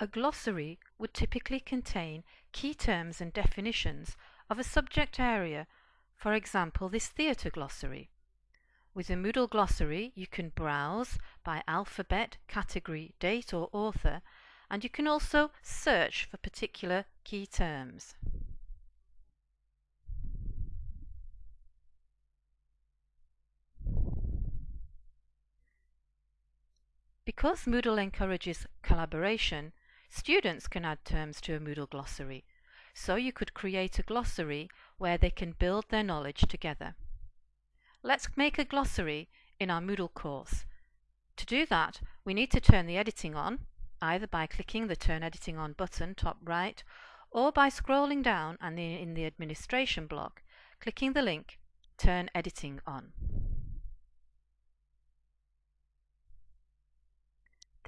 A glossary would typically contain key terms and definitions of a subject area, for example this theatre glossary. With a Moodle glossary you can browse by alphabet, category, date or author and you can also search for particular key terms. Because Moodle encourages collaboration, Students can add terms to a Moodle glossary, so you could create a glossary where they can build their knowledge together. Let's make a glossary in our Moodle course. To do that, we need to turn the editing on, either by clicking the Turn Editing On button top right, or by scrolling down and in the administration block, clicking the link Turn Editing On.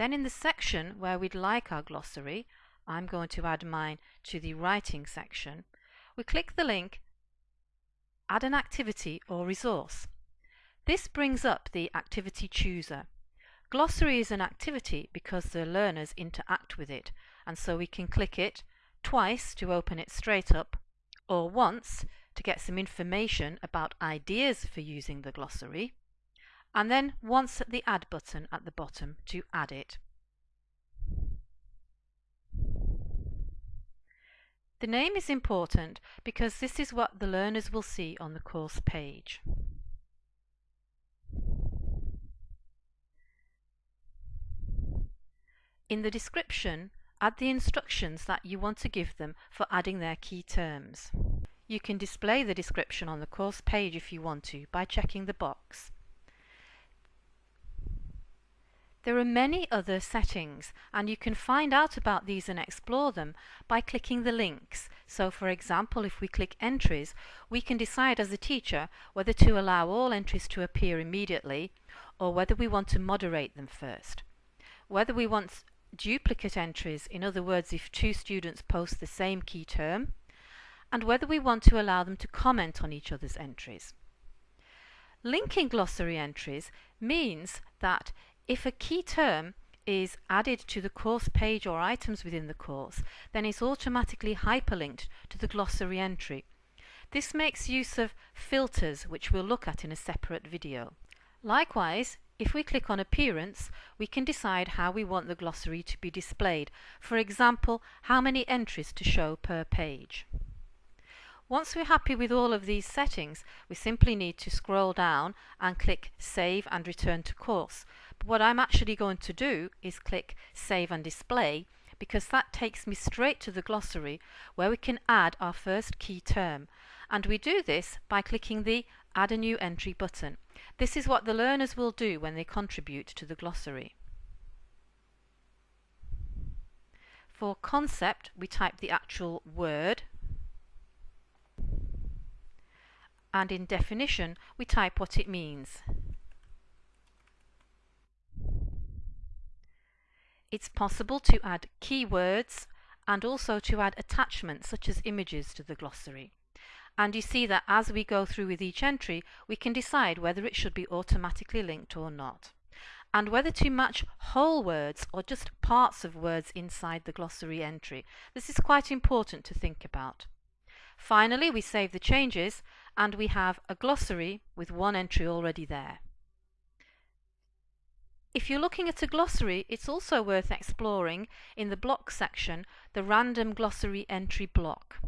Then in the section where we'd like our glossary, I'm going to add mine to the writing section, we click the link Add an activity or resource. This brings up the activity chooser. Glossary is an activity because the learners interact with it and so we can click it twice to open it straight up or once to get some information about ideas for using the glossary and then once at the Add button at the bottom to add it. The name is important because this is what the learners will see on the course page. In the description, add the instructions that you want to give them for adding their key terms. You can display the description on the course page if you want to by checking the box. There are many other settings and you can find out about these and explore them by clicking the links. So for example, if we click entries, we can decide as a teacher whether to allow all entries to appear immediately or whether we want to moderate them first. Whether we want duplicate entries, in other words if two students post the same key term, and whether we want to allow them to comment on each other's entries. Linking glossary entries means that if a key term is added to the course page or items within the course, then it's automatically hyperlinked to the glossary entry. This makes use of filters, which we'll look at in a separate video. Likewise, if we click on Appearance, we can decide how we want the glossary to be displayed. For example, how many entries to show per page. Once we're happy with all of these settings, we simply need to scroll down and click Save and Return to Course. What I'm actually going to do is click Save and Display because that takes me straight to the glossary where we can add our first key term. And we do this by clicking the Add a New Entry button. This is what the learners will do when they contribute to the glossary. For concept, we type the actual word and in definition we type what it means. It's possible to add keywords and also to add attachments such as images to the glossary. And you see that as we go through with each entry, we can decide whether it should be automatically linked or not. And whether to match whole words or just parts of words inside the glossary entry. This is quite important to think about. Finally, we save the changes and we have a glossary with one entry already there. If you're looking at a glossary, it's also worth exploring in the block section the random glossary entry block.